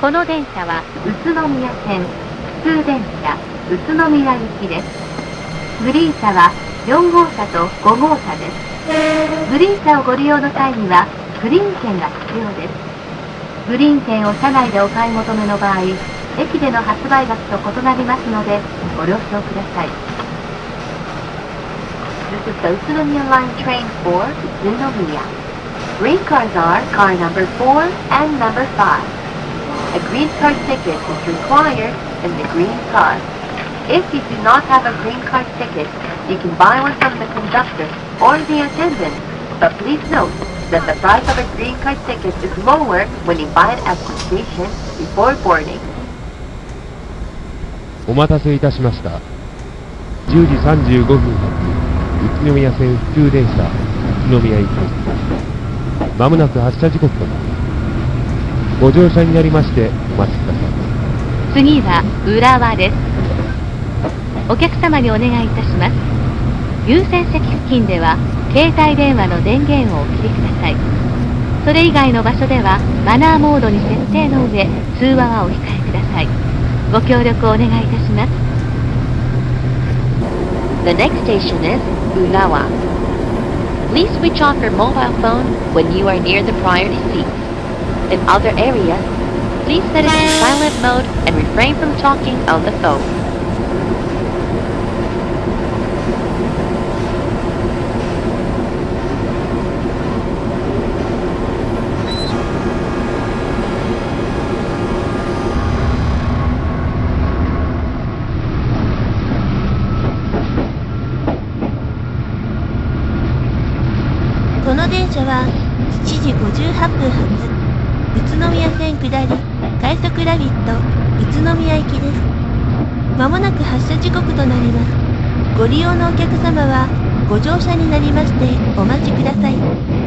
この電車は宇都宮線普通電車宇都宮行きですグリーン車は4号車と5号車ですグリーン車をご利用の際にはグリーン券が必要ですグリーン券を車内でお買い求めの場合駅での発売額と異なりますのでご了承ください This is the Utsunomiya Line train for Utsunomiya. Green cars are car number 4 and number 5. A green card ticket is required in the green car. If you do not have a green card ticket, you can buy one from the conductor or the attendant. But please note that the price of a green card ticket is lower when you buy it at the station before boarding. お待たせいたしました。10時35分発、宇都宮線普通電車、宇都宮行き。まもなく発車時刻となります。 ご乗車になりまして、お待ちください。次は浦和ですお客様にお願いいたします優先席付近では携帯電話の電源をお切りくださいそれ以外の場所ではマナーモードに設定の上通話はお控えくださいご協力をお願いいたします The next station is Urawa. Please switch off your mobile phone when you are near the priority seats. In other areas, please set it to silent mode and refrain from talking on the phone. この電車は7時58分発宇都 宮線下り快速ラビット宇都宮行きです。まもなく発車時刻となります。ご利用のお客様はご乗車になりましてお待ちください。